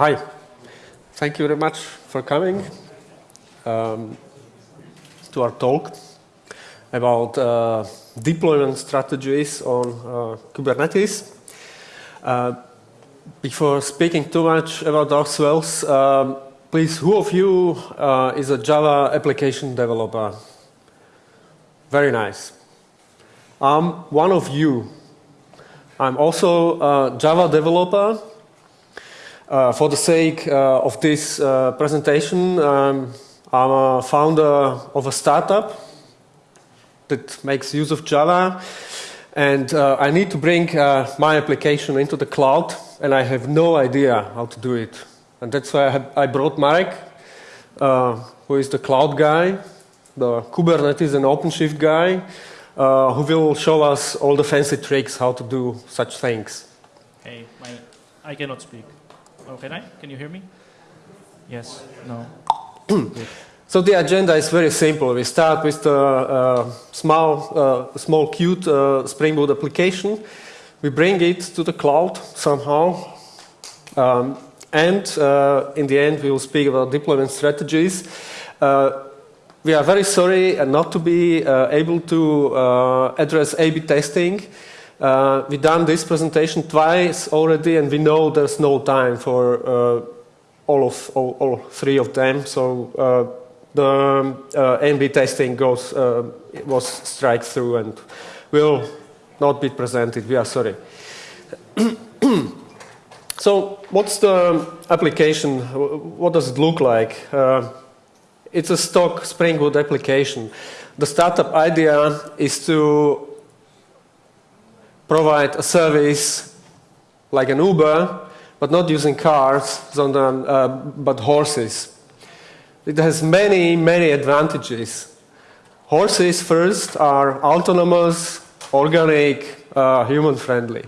Hi. Thank you very much for coming um, to our talk about uh, deployment strategies on uh, Kubernetes. Uh, before speaking too much about ourselves, um, please, who of you uh, is a Java application developer? Very nice. I'm one of you. I'm also a Java developer. Uh, for the sake uh, of this uh, presentation, um, I'm a founder of a startup that makes use of Java. And uh, I need to bring uh, my application into the cloud, and I have no idea how to do it. And that's why I, have, I brought Marek, uh, who is the cloud guy, the Kubernetes and OpenShift guy, who will show us all the fancy tricks how to do such things. Hey, I cannot speak. Oh, can I? Can you hear me? Yes, no. so the agenda is very simple. We start with the uh, small, uh, small cute uh, Spring Boot application. We bring it to the cloud somehow. Um, and uh, in the end, we will speak about deployment strategies. Uh, we are very sorry not to be uh, able to uh, address A-B testing. Uh, we've done this presentation twice already, and we know there's no time for uh, all of all, all, three of them. So uh, the uh, A-B testing goes was strike through and will not be presented. We are sorry. so, what's the application? What does it look like? It's a stock Spring Boot application. The startup idea is to provide a service like an Uber, but not using cars, uh, but horses. It has many, many advantages. Horses, first, are autonomous, organic, uh, human-friendly.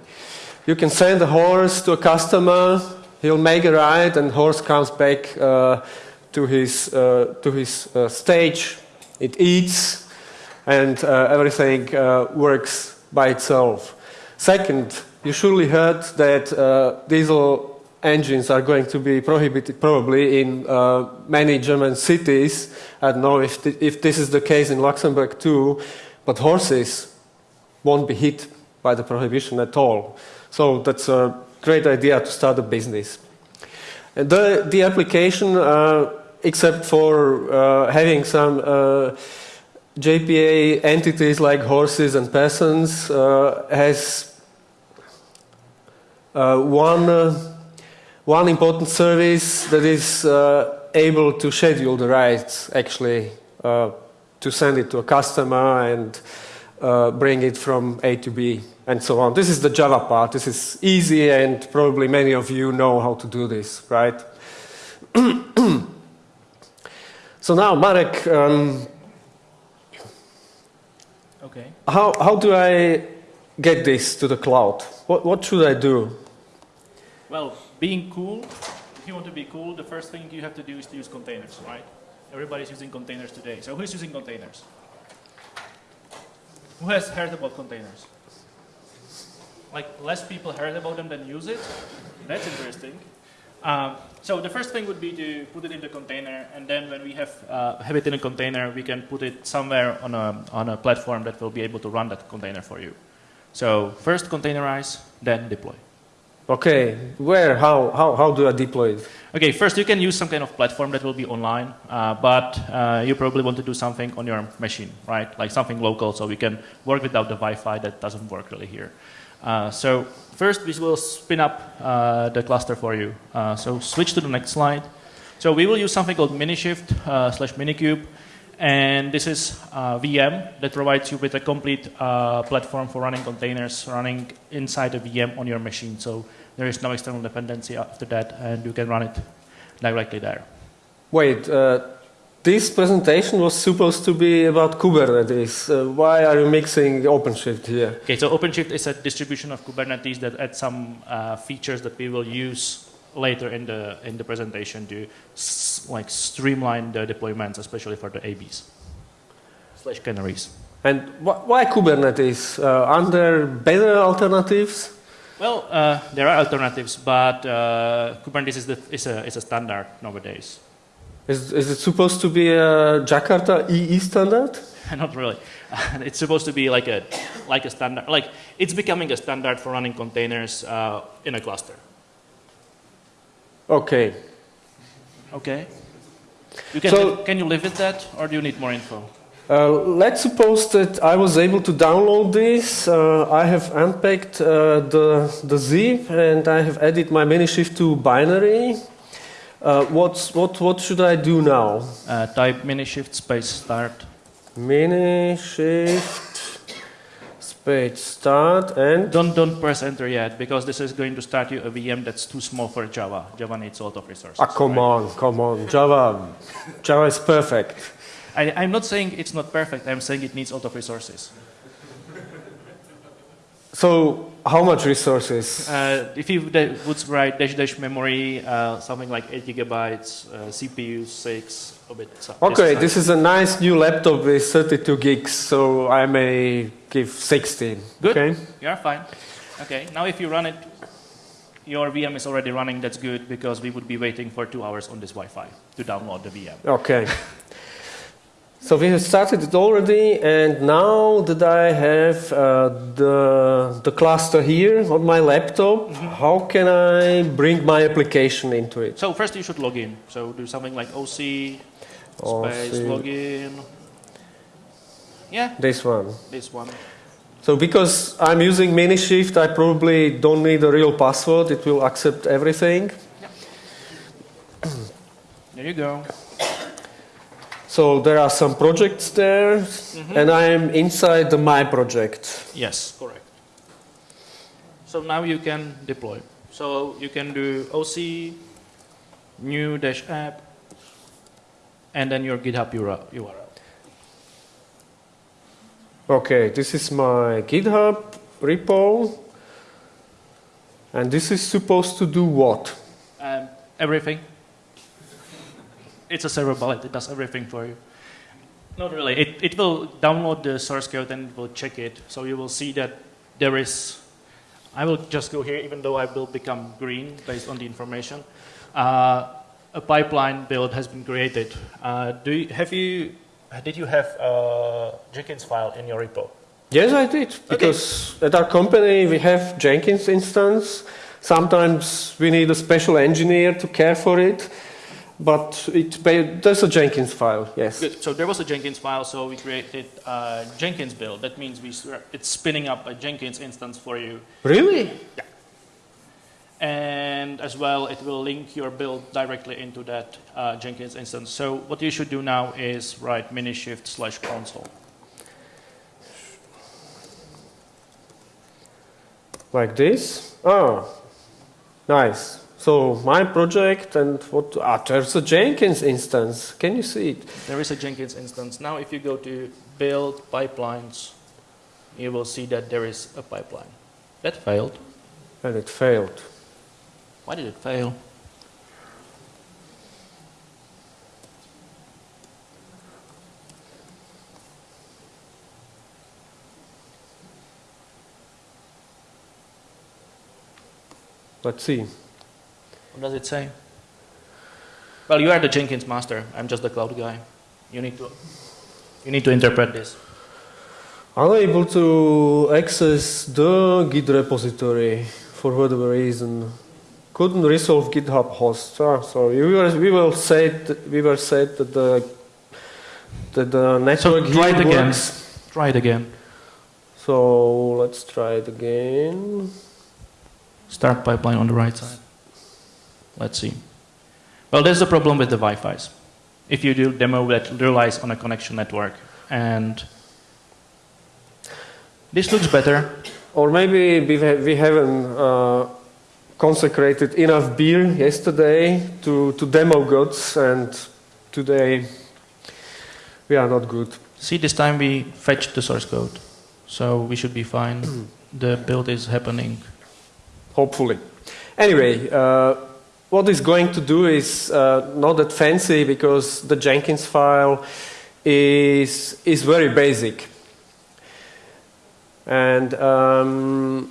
You can send a horse to a customer, he'll make a ride, and horse comes back uh, to his, uh, to his uh, stage, it eats, and uh, everything works by itself. Second, you surely heard that diesel engines are going to be prohibited probably in uh, many German cities. I don't know if, th if this is the case in Luxembourg too, but horses won't be hit by the prohibition at all. So that's a great idea to start a business. And the, the application uh, except for uh, having some uh, JPA entities like horses and peasants, uh, has uh, one, uh, one important service that is uh, able to schedule the rides, actually, to send it to a customer and bring it from A to B and so on. This is the Java part. This is easy, and probably many of you know how to do this, right? So now, Marek, um, okay. how, how do I get this to the cloud? What, what should I do? Well, being cool, if you want to be cool, the first thing you have to do is to use containers, right? Everybody's using containers today. So who's using containers? Who has heard about containers? Like less people heard about them than use it? That's interesting. Um, so the first thing would be to put it in the container, and then when we have, uh, have it in a container, we can put it somewhere on a, on a platform that will be able to run that container for you. So first containerize, then deploy. Okay, where, how, how, how do I deploy it? Okay, first you can use some kind of platform that will be online, uh, but uh, you probably want to do something on your machine, right? Like something local so we can work without the Wi-Fi that doesn't work really here. Uh, so first we will spin up uh, the cluster for you. Uh, so switch to the next slide. So we will use something called Minishift uh, slash Minikube. And this is a VM that provides you with a complete uh, platform for running containers, running inside a VM on your machine. So there is no external dependency after that, and you can run it directly there. Wait, this presentation was supposed to be about Kubernetes. Uh, why are you mixing OpenShift here? Okay, so OpenShift is a distribution of Kubernetes that adds some uh, features that we will use later in the in the presentation to like streamline the deployments, especially for the ABs slash canaries. And wh why Kubernetes? Uh, are there better alternatives? Well, uh, there are alternatives, but uh, Kubernetes is, the, is, a, is a standard nowadays. Is, is it supposed to be a Jakarta EE standard? Not really. it's supposed to be like a, like a standard, like it's becoming a standard for running containers uh, in a cluster. Okay. Okay. You can, So- live, can you live with that, or do you need more info? Uh, let's suppose that I was able to download this. Uh, I have unpacked uh, the, the zip and I have added my Minishift to binary. Uh, what's, what, what should I do now? Uh, type minishift space start. Minishift space start and Don't, don't press enter yet, because this is going to start you a VM that's too small for Java. Java needs a lot of resources. ah, come right? on, come on. Java, Java is perfect. I, I'm not saying it's not perfect, I'm saying it needs a lot of resources. So, how much resources? Uh, if you would write dash dash memory, uh, something like 8 gigabytes, uh, CPU 6, Okay, this is a nice new laptop with 32 gigs, so I may give 16. Good. Okay. You are fine. Okay, now if you run it, your VM is already running, that's good, because we would be waiting for two hours on this Wi-Fi to download the VM. Okay. So we have started it already, and now that I have uh, the, the cluster here on my laptop, how can I bring my application into it? So first you should log in. So do something like OC space login. Yeah, This one. this one. So because I'm using Minishift, I probably don't need a real password. It will accept everything. There you go. So there are some projects there, mm-hmm. and I'm inside the My project. Yes, correct. So now you can deploy. So you can do OC, new dash app, and then your GitHub URL. Okay, this is my GitHub repo. And this is supposed to do what? Um, everything. It's a server bullet. It does everything for you. Not really. It, it will download the source code and it will check it. So you will see that there is. I will just go here, even though I will become green based on the information. Uh, a pipeline build has been created. Uh, do you, have you? Did you have a Jenkins file in your repo? Yes, I did. Because at our company we have Jenkins instance. Sometimes we need a special engineer to care for it. But it, there's a Jenkins file, yes. Good. So there was a Jenkins file, so we created a Jenkins build. That means we, it's spinning up a Jenkins instance for you. Really? And as well, it will link your build directly into that uh, Jenkins instance. So what you should do now is write minishift slash console. Like this? Oh, nice. So my project and what? Ah, there's a Jenkins instance. Can you see it? There is a Jenkins instance. Now if you go to build pipelines, you will see that there is a pipeline. That failed. And it failed. Why did it fail? Let's see. What does it say? Well, you are the Jenkins master. I'm just the cloud guy. You need to, you need to interpret this. Unable to access the Git repository for whatever reason. Couldn't resolve GitHub host. Ah, so we were we will say that we were said that the that the network so try it again. works. Try it again. So let's try it again. Start pipeline on the right side. Let's see. Well, there's a problem with the Wi-Fi's. If you do demo that relies on a connection network, and this looks better. Or maybe we, we haven't uh, consecrated enough beer yesterday to, to demo gods, and today we are not good. See, this time we fetched the source code, so we should be fine. the build is happening. Hopefully. Anyway, uh, what it's going to do is uh, not that fancy because the Jenkins file is, is very basic. And um,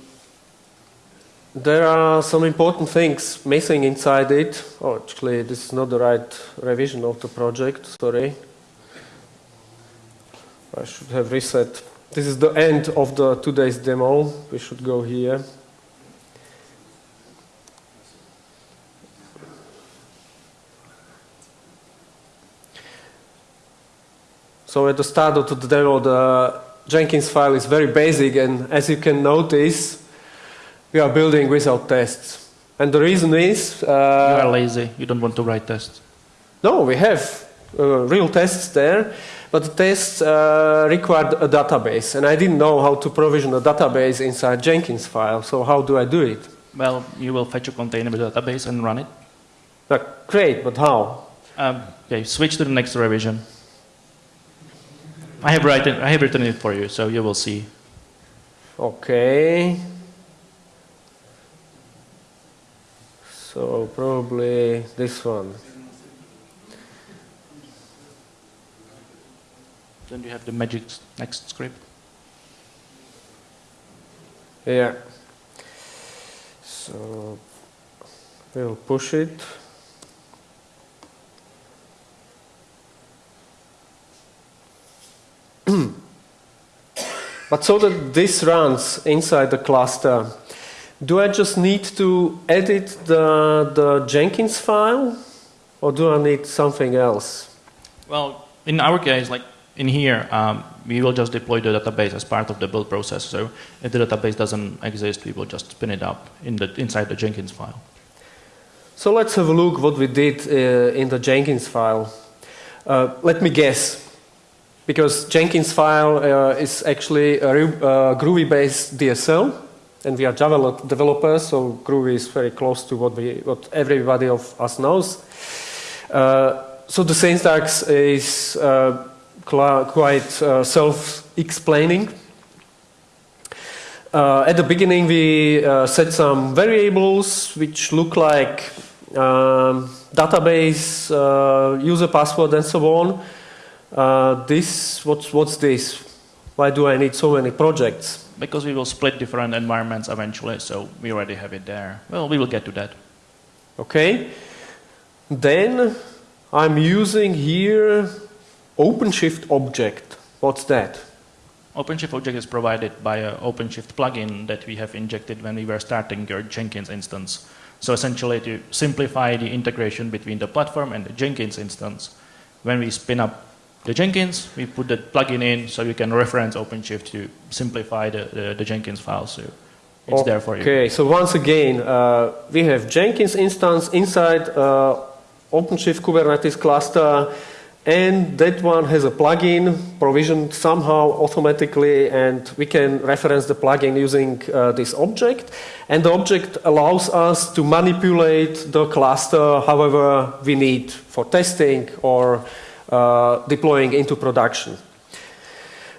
there are some important things missing inside it. Oh, actually, this is not the right revision of the project, sorry. I should have reset. This is the end of the today's demo. We should go here. So at the start of the demo, the Jenkins file is very basic, and as you can notice, we are building without tests. And the reason is... you Uh, are lazy. You don't want to write tests. no, we have uh, real tests there, but the tests uh, required a database, and I didn't know how to provision a database inside Jenkins file, so how do I do it? Well, you will fetch a container with a database and run it. Uh, great, but how? Um, okay, switch to the next revision. I have written, I have written it for you, so you will see. Okay. So probably this one. Then you have the magic next script. Yeah. So we'll push it. but so that this runs inside the cluster, do I just need to edit the, the Jenkins file or do I need something else? Well, in our case, like in here, um, we will just deploy the database as part of the build process. So if the database doesn't exist, we will just spin it up in the, inside the Jenkins file. So let's have a look what we did uh, in the Jenkins file. Uh, let me guess, because Jenkins file uh, is actually a uh, Groovy-based DSL, and we are Java developers, so Groovy is very close to what we, what everybody of us knows. Uh, so the syntax is uh, quite uh, self-explaining. Uh, at the beginning, we uh, set some variables which look like um, database, uh, user password, and so on. This, what's, what's this? Why do I need so many projects? Because we will split different environments eventually, so we already have it there. Well, we will get to that. Okay. Then I'm using here OpenShift object. What's that? OpenShift object is provided by an OpenShift plugin that we have injected when we were starting your Jenkins instance. So essentially to simplify the integration between the platform and the Jenkins instance, when we spin up the Jenkins, we put the plugin in so you can reference OpenShift to simplify the, the, the Jenkins file. So it's there for you. Okay, so once again, uh, we have Jenkins instance inside uh, OpenShift Kubernetes cluster, and that one has a plugin provisioned somehow automatically, and we can reference the plugin using uh, this object. And the object allows us to manipulate the cluster however we need for testing or deploying into production.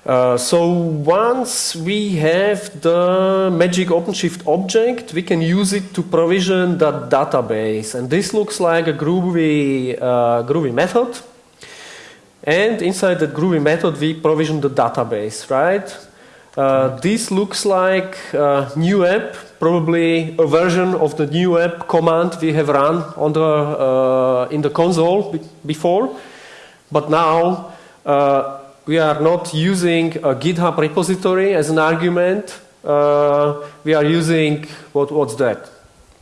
Uh, so once we have the magic OpenShift object, we can use it to provision that database. And this looks like a Groovy, uh, Groovy method. And inside the Groovy method, we provision the database, right? Uh, this looks like a new app, probably a version of the new app command we have run on the, uh, in the console be- before. But now uh, we are not using a GitHub repository as an argument. Uh, we are using what, what's that?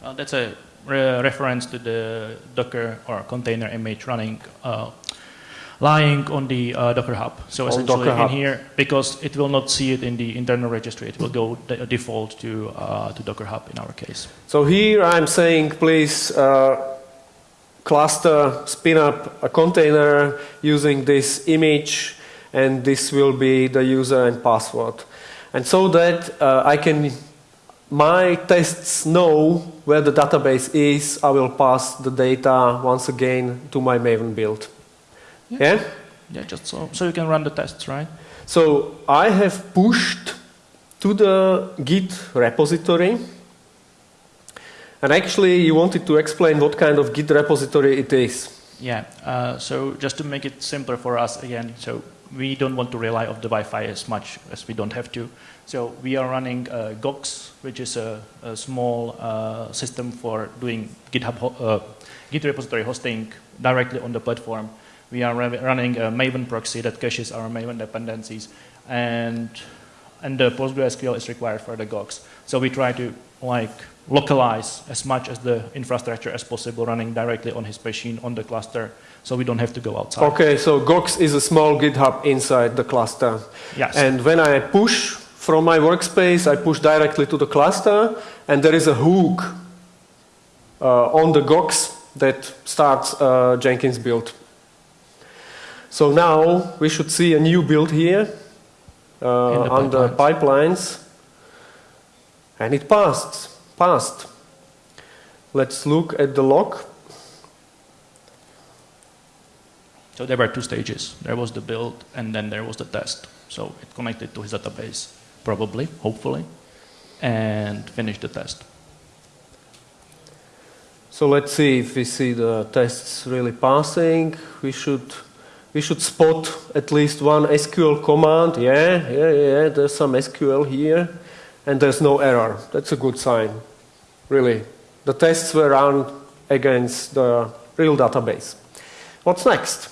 Uh, that's a re- reference to the Docker or container image running, uh, lying on the uh, Docker Hub. So essentially in here, because it will not see it in the internal registry, it will go de- default to uh, to Docker Hub in our case. So here I'm saying, please uh, cluster, spin up a container using this image, and this will be the user and password. And so that uh, I can, my tests know where the database is, I will pass the data once again to my Maven build. yeah? Yeah, just so so you can run the tests, right? So I have pushed to the Git repository. And actually, you wanted to explain what kind of Git repository it is. Yeah. Uh, so just to make it simpler for us again, so we don't want to rely on the Wi-Fi as much as we don't have to. So we are running uh, Gogs, which is a, a small uh, system for doing GitHub uh, Git repository hosting directly on the platform. We are running a Maven proxy that caches our Maven dependencies, and and the PostgreSQL is required for the Gogs. So we try to like localize as much as the infrastructure as possible running directly on his machine on the cluster so we don't have to go outside. Okay, so Gogs is a small GitHub inside the cluster. Yes. And when I push from my workspace, I push directly to the cluster, and there is a hook uh, on the Gogs that starts uh, Jenkins build. So now we should see a new build here uh, on the pipelines, and it passed. Passed. Let's look at the log. So there were two stages. There was the build, and then there was the test. So it connected to his database, probably, hopefully, and finished the test. So let's see if we see the tests really passing. We should we should spot at least one SQL command. Yeah, yeah, yeah. There's some SQL here, and there's no error. That's a good sign, really. The tests were run against the real database. What's next?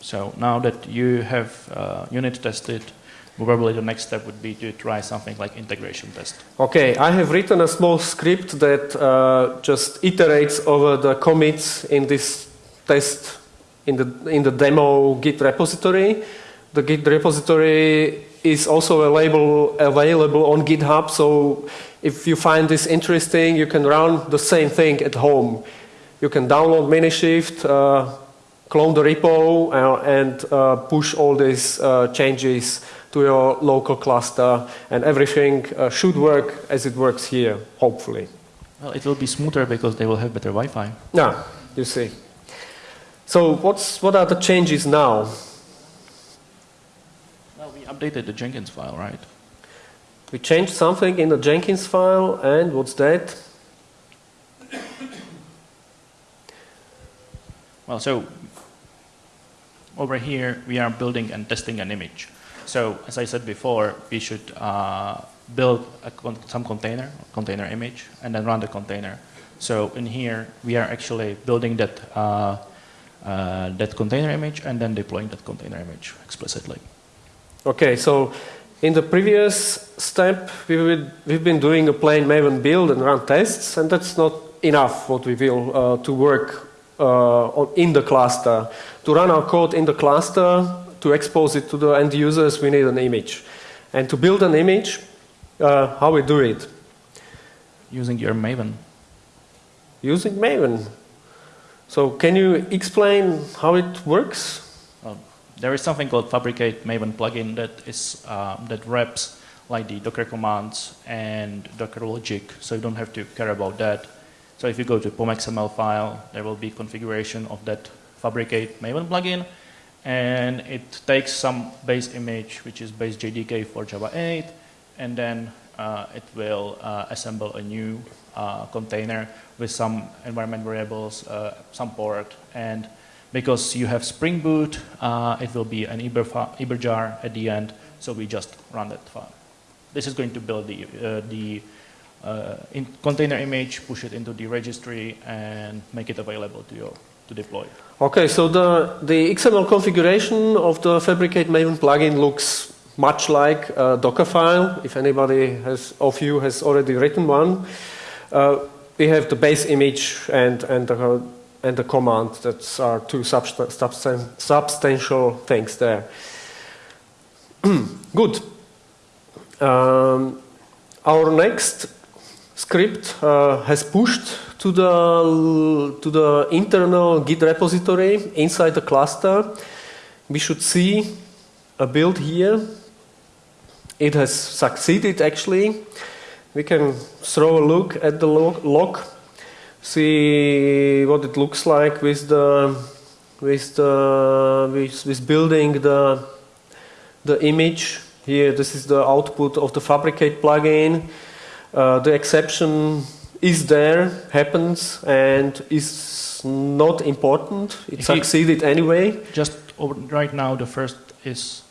So now that you have uh, unit tested, probably the next step would be to try something like integration test. Okay, I have written a small script that uh, just iterates over the commits in this test in the, in the demo Git repository. The Git repository is also available, available on GitHub, so if you find this interesting, you can run the same thing at home. You can download Minishift, uh, clone the repo uh, and uh, push all these uh, changes to your local cluster and everything uh, should work as it works here, hopefully. Well, it will be smoother because they will have better Wi-Fi. Yeah, you see. So what's, what are the changes now? Updated the Jenkins file, right? We changed something in the Jenkins file and what's that? Well, so over here, we are building and testing an image. So as I said before, we should uh, build con some container, container image, and then run the container. So in here, we are actually building that, uh, uh, that container image and then deploying that container image explicitly. Okay, so in the previous step, we would, we've been doing a plain Maven build and run tests, and that's not enough what we will uh, to work uh, in the cluster. To run our code in the cluster, to expose it to the end users, we need an image. And to build an image, uh, how we do it? Using your Maven. Using Maven. So can you explain how it works? There is something called fabric8 Maven plugin that is uh, that wraps like the Docker commands and Docker logic, so you don't have to care about that. So if you go to POM.xml file, there will be configuration of that fabric8 Maven plugin, and it takes some base image, which is base JDK for Java 8, and then uh, it will uh, assemble a new uh, container with some environment variables, uh, some port, and because you have Spring Boot, uh, it will be an uber jar at the end, so we just run that file. This is going to build the, uh, the uh, in container image, push it into the registry, and make it available to you to deploy. Okay, so the, the XML configuration of the fabric8 Maven plugin looks much like a Docker file, if anybody has, of you has already written one. Uh, we have the base image and, and, the, and the command. That are two substan substan substantial things there. Good. Um, our next script uh, has pushed to the, to the internal Git repository inside the cluster. We should see a build here. It has succeeded actually. We can throw a look at the log see what it looks like with the with the with, with building the the image here this is the output of the fabric8 plugin uh, the exception is there, happens, and is not important. It If succeeded anyway. Just right now, the first is,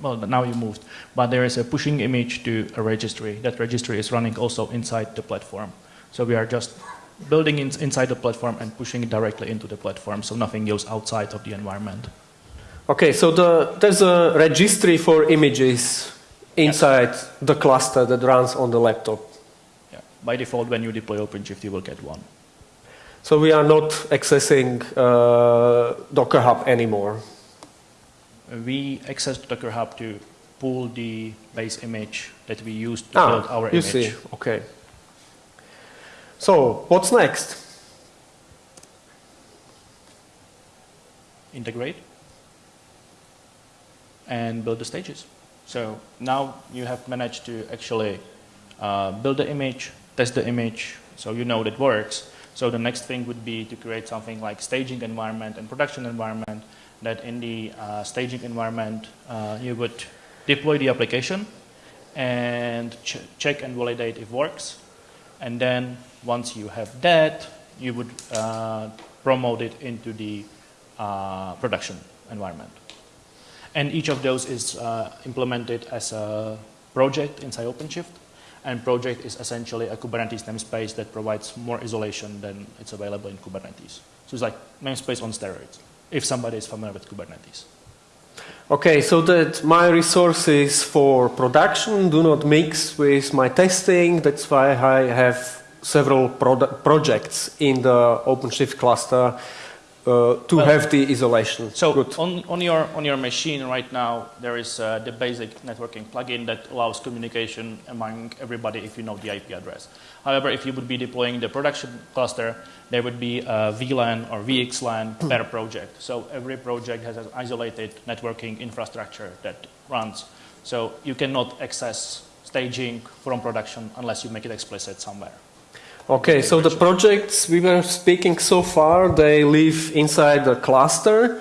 well, now you moved, but there is a pushing image to a registry. That registry is running also inside the platform. So we are just building in, inside the platform and pushing it directly into the platform, so nothing goes outside of the environment. Okay, so the, there's a registry for images inside the cluster that runs on the laptop. Yeah. By default, when you deploy OpenShift, you will get one. So we are not accessing uh, Docker Hub anymore. We access Docker Hub to pull the base image that we use to Ah, build our you image. see, okay. So what's next? integrate and build the stages. So now you have managed to actually uh, build the image, test the image, so you know that it works. So the next thing would be to create something like staging environment and production environment that in the uh, staging environment uh, you would deploy the application and ch check and validate if works. And then once you have that, you would uh, promote it into the uh, production environment. And each of those is uh, implemented as a project inside OpenShift. And project is essentially a Kubernetes namespace that provides more isolation than it's available in Kubernetes. So it's like namespace on steroids, if somebody is familiar with Kubernetes. Okay, so that my resources for production do not mix with my testing. That's why I have several projects in the OpenShift cluster uh, to Well, have the isolation. So Good. on, on, your, on your machine right now, there is uh, the basic networking plugin that allows communication among everybody if you know the IP address. However, if you would be deploying the production cluster, there would be a VLAN or VXLAN per project. So every project has an isolated networking infrastructure that runs. So you cannot access staging from production unless you make it explicit somewhere. Okay, so the projects we were speaking so far, they live inside the cluster.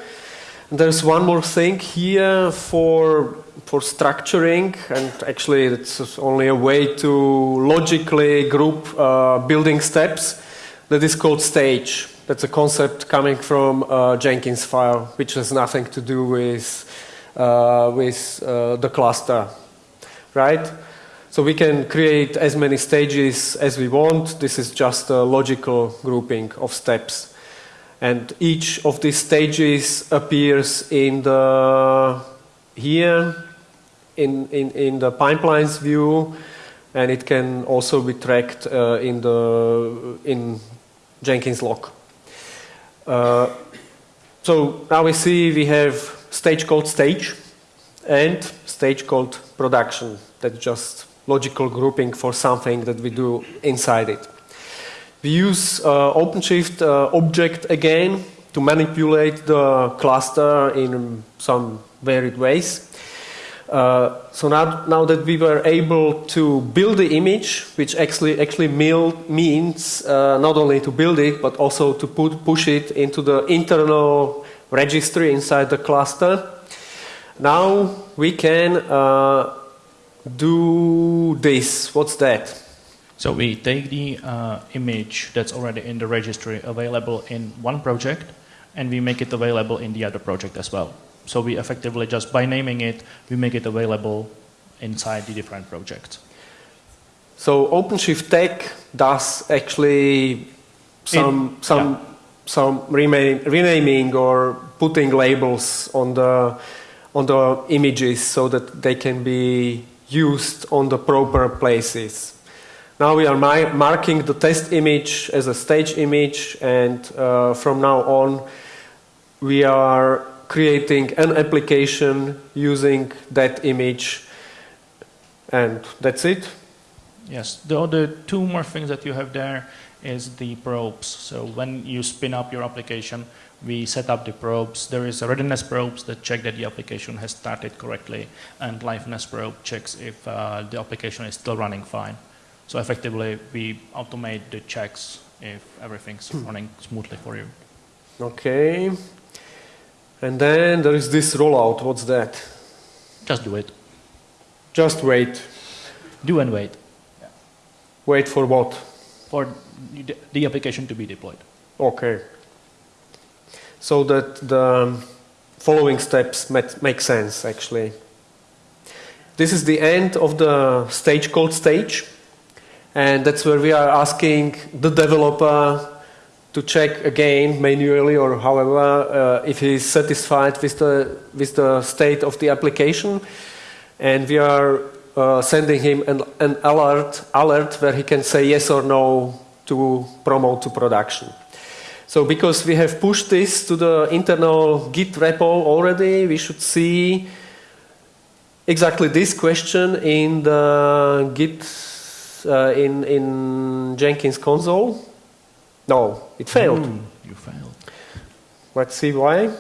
There's one more thing here for for structuring, and actually it's only a way to logically group uh, building steps. That is called stage. That's a concept coming from uh, Jenkins file, which has nothing to do with uh, with uh, the cluster, right? So we can create as many stages as we want. This is just a logical grouping of steps. And each of these stages appears in the here in, in, in the pipelines view and it can also be tracked uh, in the in Jenkins log. Uh, so now we see we have stage called stage and stage called production. That's just logical grouping for something that we do inside it. We use uh, OpenShift uh, object again to manipulate the cluster in some varied ways. Uh, so now, now that we were able to build the image, which actually actually means uh, not only to build it but also to put, push it into the internal registry inside the cluster. Now we can uh, do this. What's that? So we take the uh, image that's already in the registry available in one project and we make it available in the other project as well. So we effectively just by naming it, we make it available inside the different projects. So OpenShift tag does actually some In- some yeah. some renaming or putting labels on the on the images so that they can be used on the proper places. Now we are marking the test image as a stage image, and uh, from now on, we are creating an application using that image, and that's it. Yes, the other two more things that you have there is the probes. So when you spin up your application, we set up the probes. There is a readiness probes that check that the application has started correctly, and liveness probe checks if uh, the application is still running fine. So effectively, we automate the checks if everything's running smoothly for you. Okay. And then there is this rollout. What's that? Just do it. Just wait. Do and wait. Wait for what? for the, the application to be deployed. Okay. So that the following steps make sense actually. This is the end of the stage called stage, and that's where we are asking the developer to check again manually or however uh, if he is satisfied with the with the state of the application, and we are uh, sending him an, an alert alert where he can say yes or no to promote to production. So because we have pushed this to the internal Git repo already, we should see exactly this question in the Git uh, in in Jenkins console. No, it failed. Ooh, you failed. Let's see why.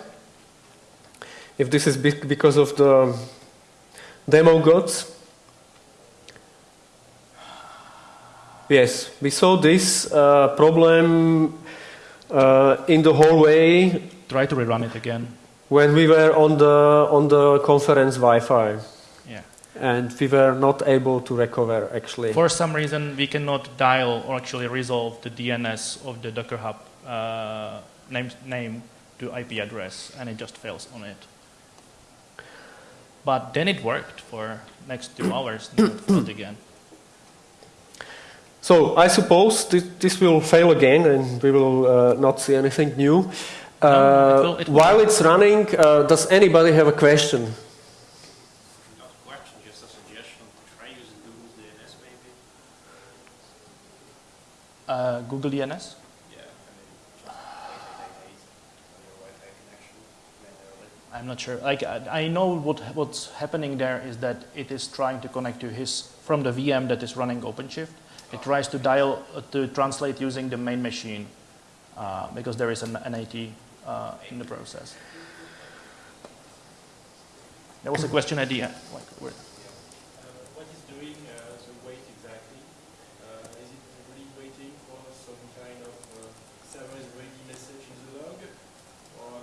If this is because of the demo gods. Yes, we saw this uh, problem uh, in the hallway Try to rerun it again. when we were on the on the conference Wi-Fi, Yeah. and we were not able to recover actually. For some reason, we cannot dial or actually resolve the DNS of the Docker Hub uh, name, name to IP address, and it just fails on it. But then it worked for next two hours, and it failed again. So I suppose this, this will fail again, and we will uh, not see anything new. Uh, No, it will- it will. while it's running, uh, does anybody have a question? Not a question, just a suggestion. Try using Google DNS maybe. Uh, Google DNS? Yeah, I mean, just 8888 on your Wi-Fi connection manually. I'm not sure. Like I I know what what's happening there is that it is trying to connect to his from the VM that is running OpenShift. It tries to dial uh, to translate using the main machine uh, because there is an NAT uh, in the process. There was a question at the end. Like, Uh, what is doing uh, the wait exactly? Uh, is it really waiting for some kind of uh, server is ready message in the log? Or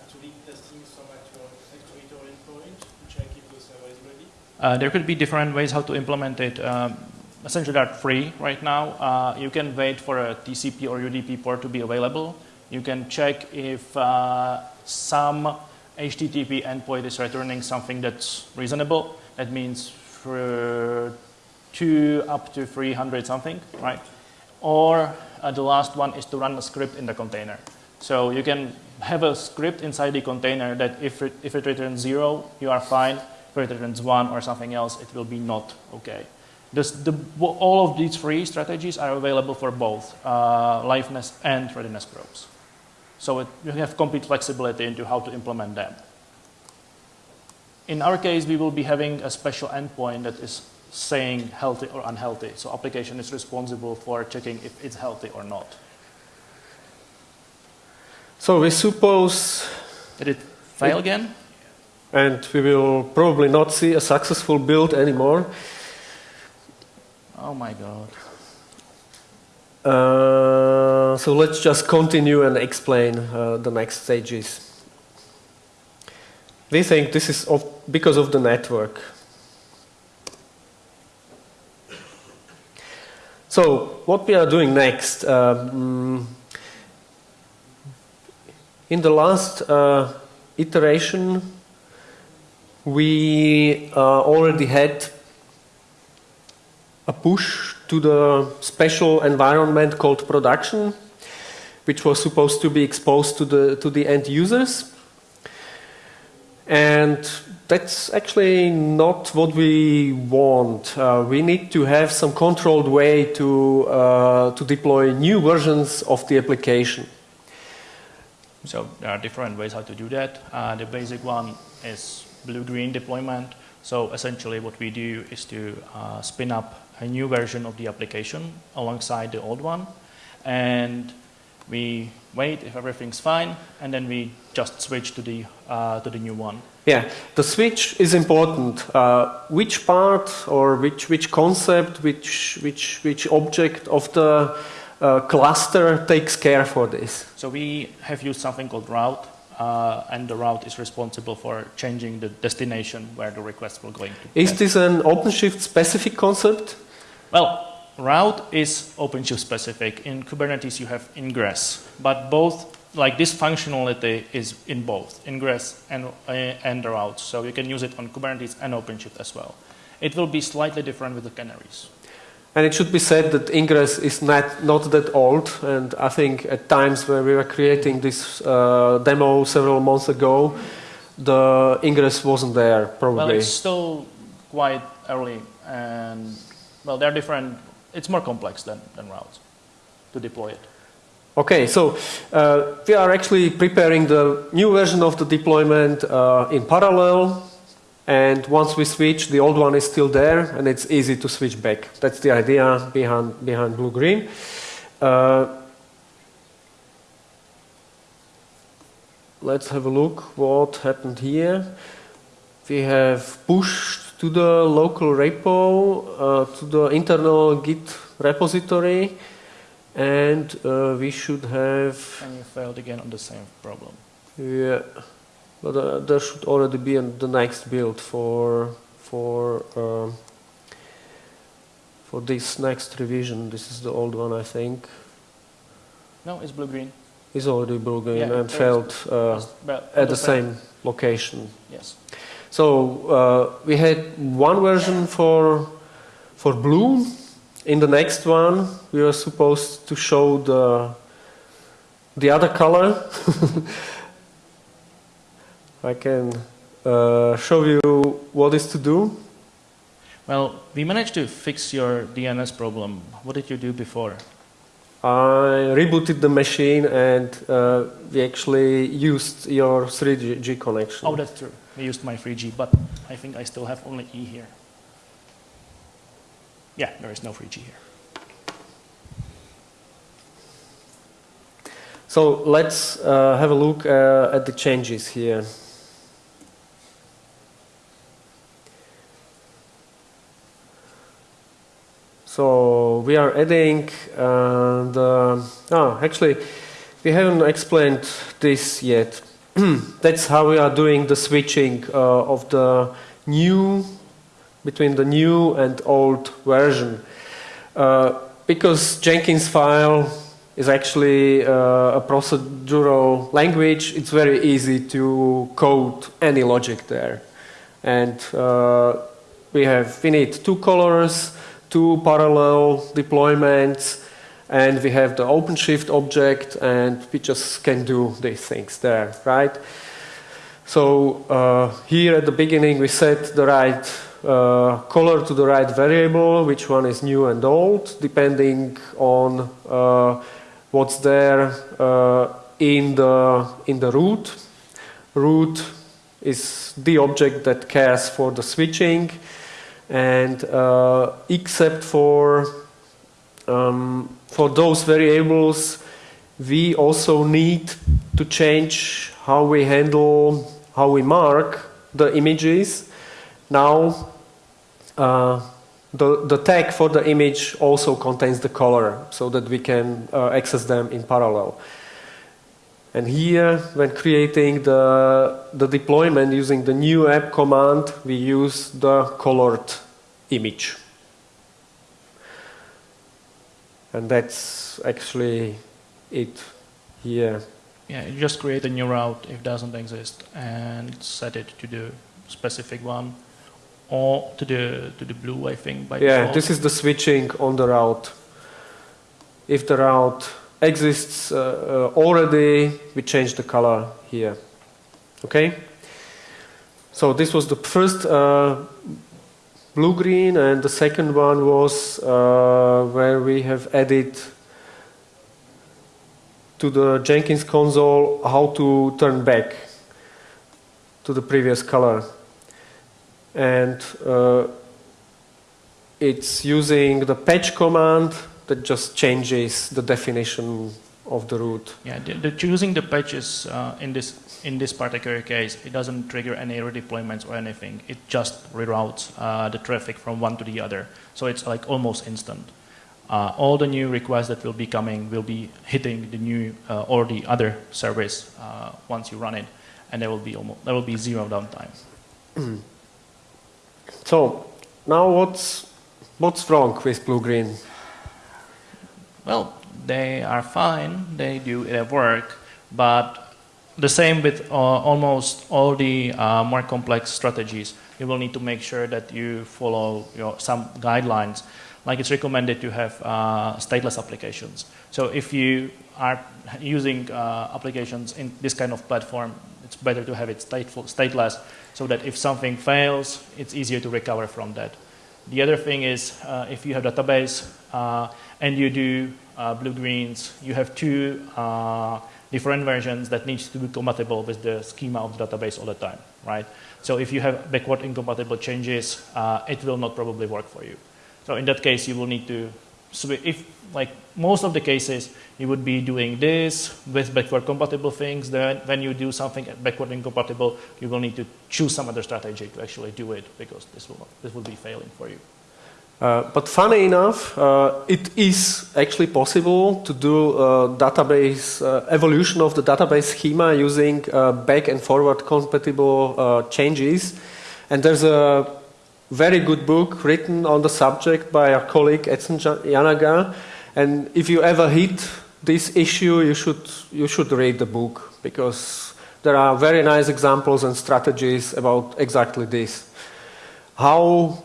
actually testing some actual actuator endpoint to check if the server is ready? Uh, there could be different ways how to implement it. Um, essentially, they're free right now. Uh, you can wait for a TCP or UDP port to be available. You can check if uh, some HTTP endpoint is returning something that's reasonable. That means for two up to 300 something, right? Or uh, the last one is to run a script in the container. So you can have a script inside the container that if it, if it returns zero, you are fine. If it returns one or something else, it will be not okay. This, the, all of these three strategies are available for both uh, liveness and readiness probes. So it, you have complete flexibility into how to implement them. In our case, we will be having a special endpoint that is saying healthy or unhealthy. So application is responsible for checking if it's healthy or not. So we suppose, Did it fail again? and we will probably not see a successful build anymore. Oh my god. Uh, so let's just continue and explain uh, the next stages. We think this is of, because of the network. So what we are doing next? Um, in the last uh, iteration, we uh, already had a push to the special environment called production, which was supposed to be exposed to the to the end users. And that's actually not what we want. Uh, we need to have some controlled way to uh, to deploy new versions of the application. So there are different ways how to do that. Uh, the basic one is blue-green deployment. So essentially what we do is to uh, spin up a new version of the application alongside the old one. And we wait if everything's fine, and then we just switch to the, uh, to the new one. Yeah, the switch is important. Uh, which part or which which concept, which which which object of the uh, cluster takes care for this? So we have used something called route, uh, and the route is responsible for changing the destination where the request will going to. Is this an OpenShift specific concept? Well, route is OpenShift specific. In Kubernetes, you have ingress, but both like this functionality is in both ingress and uh, and route. So you can use it on Kubernetes and OpenShift as well. It will be slightly different with the canaries. And it should be said that Ingress is not, not that old, and I think at times when we were creating this uh, demo several months ago, the Ingress wasn't there, probably. Well, it's still quite early, and well, they're different. It's more complex than, than routes to deploy it. Okay, so uh, we are actually preparing the new version of the deployment uh, in parallel. And once we switch, the old one is still there, and it's easy to switch back. That's the idea behind, behind Blue Green. Uh, let's have a look what happened here. We have pushed to the local repo, uh, to the internal Git repository, and uh, we should have. And you failed again on the same problem. Yeah. But uh, there should already be in the next build for for um, for this next revision. This is the old one, I think. No, it's blue green. It's already blue green Yeah, and failed uh, at the same location. Yes. So uh, we had one version for for blue. In the next one, we were supposed to show the the other color. I can uh, show you what is to do. Well, we managed to fix your DNS problem. What did you do before? I rebooted the machine and uh, we actually used your 3G connection. Oh, that's true. We used my 3G, but I think I still have only E here. Yeah, there is no 3G here. So let's uh, have a look uh, at the changes here. So we are adding uh, oh, actually, we haven't explained this yet. That's how we are doing the switching uh, of the new, between the new and old version. Uh, because Jenkins file is actually uh, a procedural language, it's very easy to code any logic there. And uh, we have, we need two colors, two parallel deployments, and we have the OpenShift object, and we just can do these things there, right? So uh, here at the beginning we set the right uh, color to the right variable, which one is new and old, depending on uh, what's there uh, in the in the route. Route is the object that cares for the switching, and uh, except for um, for those variables, we also need to change how we handle, how we mark the images. Now, uh, the, the tag for the image also contains the color so that we can uh, access them in parallel. And here, when creating the, the deployment using the new app command, we use the colored image. And that's actually it here. Yeah, you just create a new route if it doesn't exist and set it to the specific one or to the to the blue, I think. By Yeah, default. this is the switching on the route. If the route exists uh, uh, already, we change the color here. Okay? So this was the first uh, blue-green, and the second one was uh, where we have added to the Jenkins console how to turn back to the previous color. And uh, it's using the patch command that just changes the definition of the route. Yeah, the, the choosing the patches uh, in this in this particular case, it doesn't trigger any redeployments or anything. It just reroutes uh, the traffic from one to the other. So it's like almost instant. Uh, all the new requests that will be coming will be hitting the new uh, or the other service uh, once you run it, and there will be almost there will be zero downtime. So now what's what's wrong with blue green? Well, they are fine, they do their work, but the same with uh, almost all the uh, more complex strategies. You will need to make sure that you follow your, some guidelines. Like it's recommended to have uh, stateless applications. So if you are using uh, applications in this kind of platform, it's better to have it stateful, stateless so that if something fails, it's easier to recover from that. The other thing is uh, if you have database uh, and you do blue-greens, you have two different versions that needs to be compatible with the schema of the database all the time, right? So if you have backward incompatible changes, uh, it will not probably work for you. So in that case, you will need to. If like most of the cases, you would be doing this with backward compatible things. Then when you do something backward incompatible, you will need to choose some other strategy to actually do it because this will this will be failing for you. Uh, but funny enough, uh, it is actually possible to do uh, database uh, evolution of the database schema using uh, back and forward compatible uh, changes. And there's a very good book written on the subject by our colleague Edson Yanaga. And if you ever hit this issue, you should, you should read the book because there are very nice examples and strategies about exactly this. How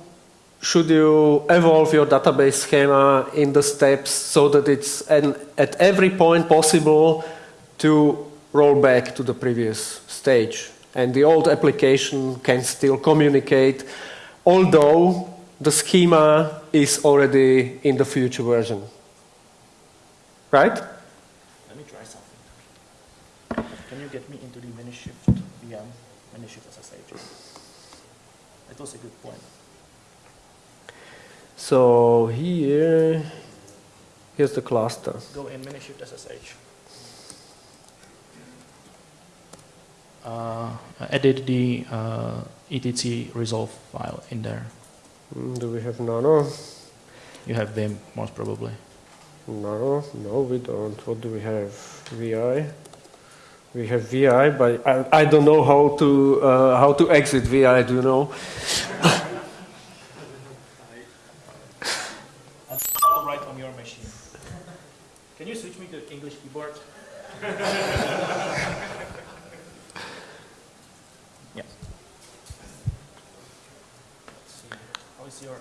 should you evolve your database schema in the steps so that it's an, at every point possible to roll back to the previous stage. And the old application can still communicate, although the schema is already in the future version. Right? Let me try something. Can you get me into the Minishift VM, Minishift SSH? That was a good point. So here, here's the cluster. Go in Minishift SSH. Uh, edit the uh, etc resolve file in there. Mm, do we have nano? You have Vim, most probably. No, no, we don't. What do we have? VI. We have VI, but I, I don't know how to uh, how to exit VI. Do you know? Right on your machine. Can you switch me to English keyboard? yeah. How is your...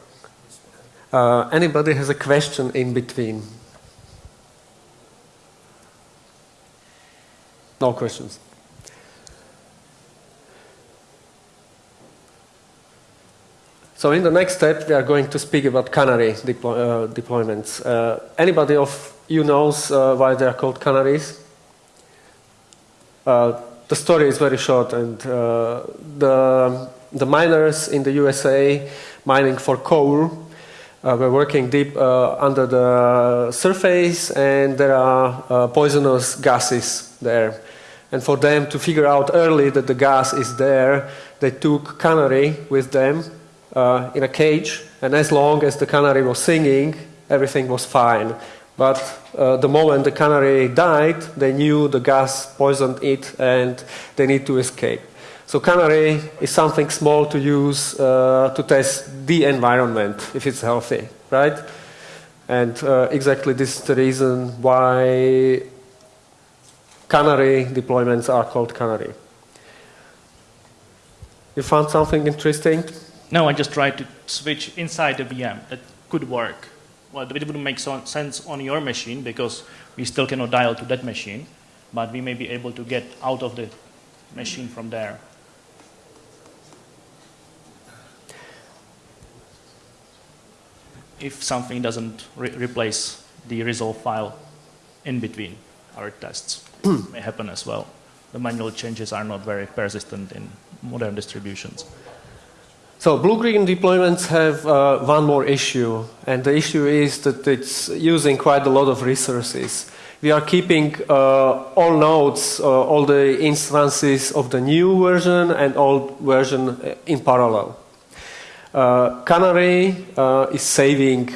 Uh, anybody has a question in between? No questions. So in the next step, we are going to speak about canary deploy, uh, deployments. Uh, anybody of you knows uh, why they are called canaries? Uh, the story is very short, and uh, the, the miners in the USA mining for coal uh, were working deep under the surface, and there are poisonous gases there. And for them to figure out early that the gas is there, they took canary with them uh, in a cage, and as long as the canary was singing, everything was fine. But uh, the moment the canary died, they knew the gas poisoned it and they need to escape. So canary is something small to use uh, to test the environment if it's healthy, right? And uh, exactly this is the reason why canary deployments are called canary. You found something interesting? No, I just tried to switch inside the VM. That could work. Well, it wouldn't make sense on your machine because we still cannot dial to that machine, but we may be able to get out of the machine from there. If something doesn't re replace the resolve file in between our tests, may happen as well. The manual changes are not very persistent in modern distributions. So blue-green deployments have uh, one more issue, and the issue is that it's using quite a lot of resources. We are keeping uh, all nodes, uh, all the instances of the new version and old version uh, in parallel. Uh, Canary uh, is saving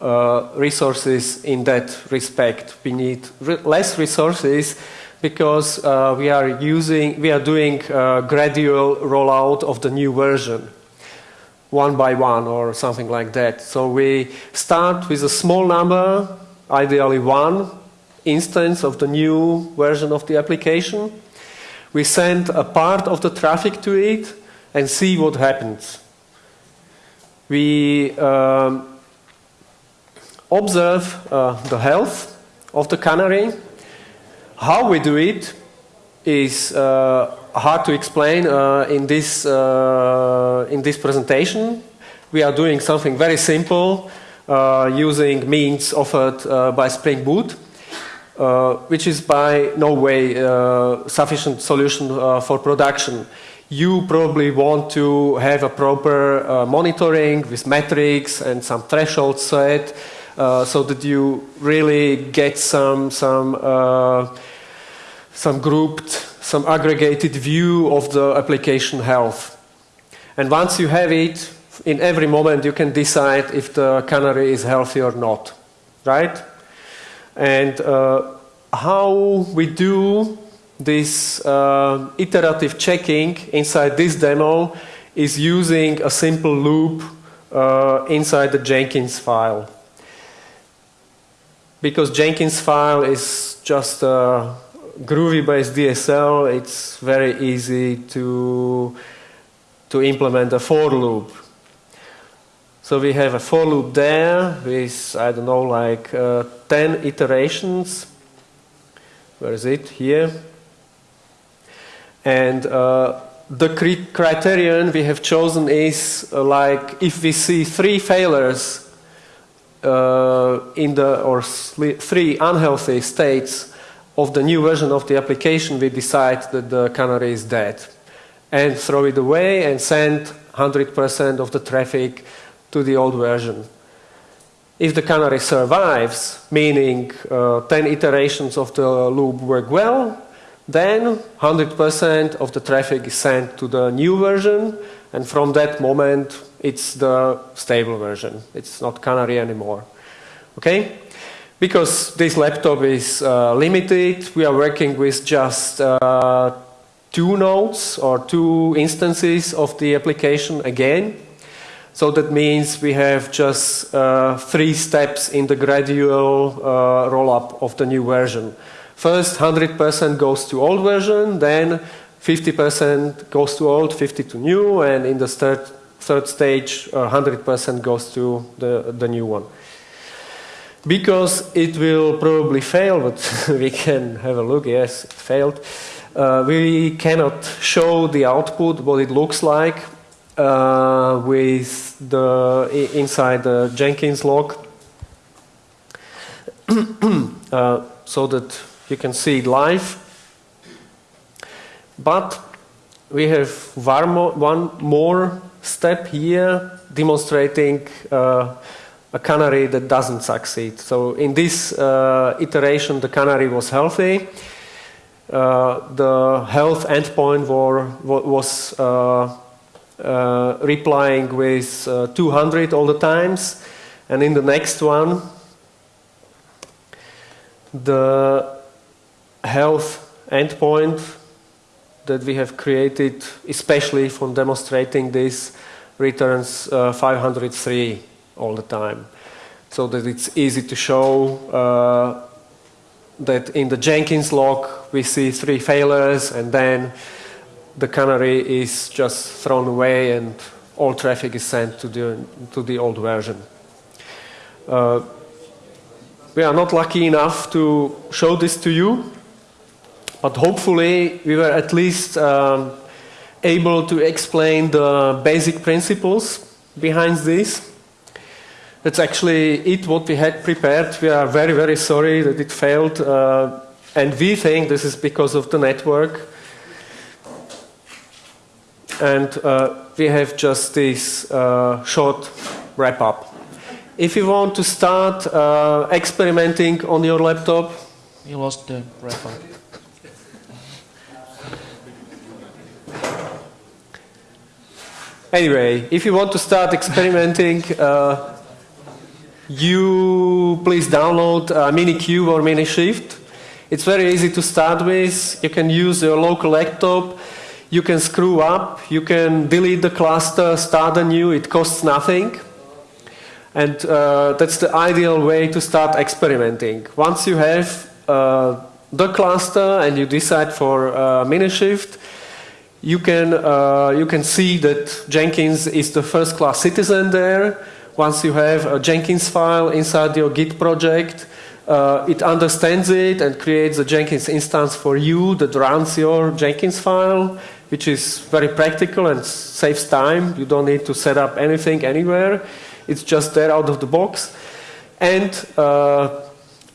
Uh, resources in that respect. We need re less resources because uh, we are using, we are doing uh, gradual rollout of the new version one by one or something like that. So we start with a small number ideally one instance of the new version of the application. We send a part of the traffic to it and see what happens. We um, observe uh, the health of the canary. How we do it is uh, hard to explain uh, in, this, uh, in this presentation. We are doing something very simple uh, using means offered uh, by Spring Boot. Which is by no way sufficient solution for production. You probably want to have a proper uh, monitoring with metrics and some thresholds set uh, so that you really get some, some, some grouped, some aggregated view of the application health. And once you have it, in every moment you can decide if the canary is healthy or not, right? And uh, how we do this uh, iterative checking inside this demo is using a simple loop uh, inside the Jenkins file. Because Jenkins file is just a Groovy-based DSL, it's very easy to, to implement a for loop. So we have a for loop there with, I don't know, like uh, 10 iterations. Where is it? Here. And uh, the criterion we have chosen is uh, like if we see three failures uh, in the, or three unhealthy states of the new version of the application, we decide that the canary is dead. And throw it away and send 100% of the traffic to the old version. If the canary survives, meaning uh, 10 iterations of the loop work well, then 100% of the traffic is sent to the new version, and from that moment, it's the stable version. It's not canary anymore. Okay? Because this laptop is uh, limited, we are working with just uh, two nodes or two instances of the application again. So that means we have just uh, three steps in the gradual uh, roll-up of the new version. First, 100% goes to old version, then 50% goes to old, 50 to new, and in the third, third stage, 100% uh, goes to the, the new one. Because it will probably fail, but we can have a look, yes, it failed. Uh, we cannot show the output, what it looks like, uh, with the inside the Jenkins log uh, so that you can see it live. But we have one more step here demonstrating uh, a canary that doesn't succeed. So in this uh, iteration, the canary was healthy. Uh, the health endpoint were, was uh, uh, replying with uh, 200 all the times. And in the next one, the health endpoint that we have created, especially from demonstrating this, returns uh, 503 all the time. So that it's easy to show uh, that in the Jenkins log we see three failures and then the canary is just thrown away and all traffic is sent to the, to the old version. Uh, we are not lucky enough to show this to you, but hopefully we were at least um, able to explain the basic principles behind this. That's actually it what we had prepared. We are very, very sorry that it failed. Uh, and we think this is because of the network and uh, we have just this uh, short wrap up. If you want to start uh, experimenting on your laptop, you lost the wrap up. Anyway, if you want to start experimenting, uh, you please download uh, Minikube or Minishift. It's very easy to start with. You can use your local laptop you can screw up, you can delete the cluster, start anew, it costs nothing. And uh, that's the ideal way to start experimenting. Once you have uh, the cluster and you decide for uh, Minishift, you can, uh, you can see that Jenkins is the first class citizen there. Once you have a Jenkins file inside your Git project, uh, it understands it and creates a Jenkins instance for you that runs your Jenkins file, which is very practical and saves time. You don't need to set up anything anywhere. It's just there out of the box. And uh,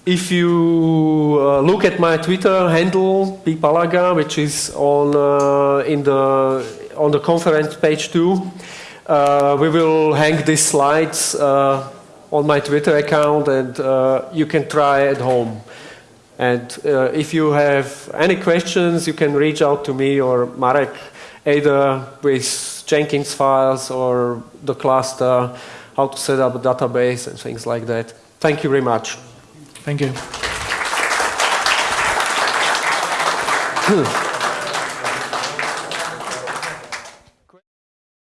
if you uh, look at my Twitter handle, ppalaga, which is on, uh, in the, on the conference page too, uh, we will hang these slides uh, on my Twitter account and uh, you can try at home. And uh, if you have any questions, you can reach out to me or Marek, either with Jenkins files or the cluster, how to set up a database and things like that. Thank you very much. Thank you. Hmm.